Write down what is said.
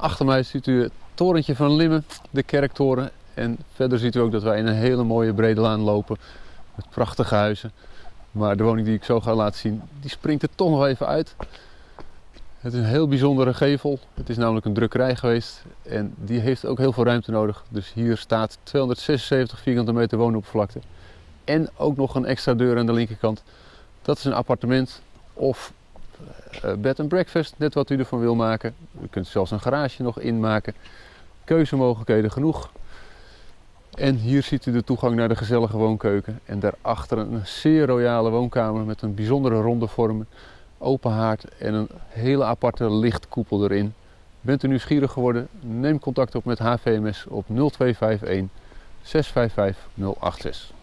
Achter mij ziet u het torentje van Limmen, de kerktoren. En verder ziet u ook dat wij in een hele mooie brede laan lopen met prachtige huizen. Maar de woning die ik zo ga laten zien, die springt er toch nog even uit. Het is een heel bijzondere gevel. Het is namelijk een drukkerij geweest en die heeft ook heel veel ruimte nodig. Dus hier staat 276 vierkante meter woonoppervlakte. En ook nog een extra deur aan de linkerkant. Dat is een appartement of uh, bed and breakfast, net wat u ervan wil maken. Kunt zelfs een garage nog inmaken. Keuzemogelijkheden genoeg. En hier ziet u de toegang naar de gezellige woonkeuken. En daarachter een zeer royale woonkamer met een bijzondere ronde vormen, open haard en een hele aparte lichtkoepel erin. Bent u nieuwsgierig geworden? Neem contact op met HVMS op 0251 655 086.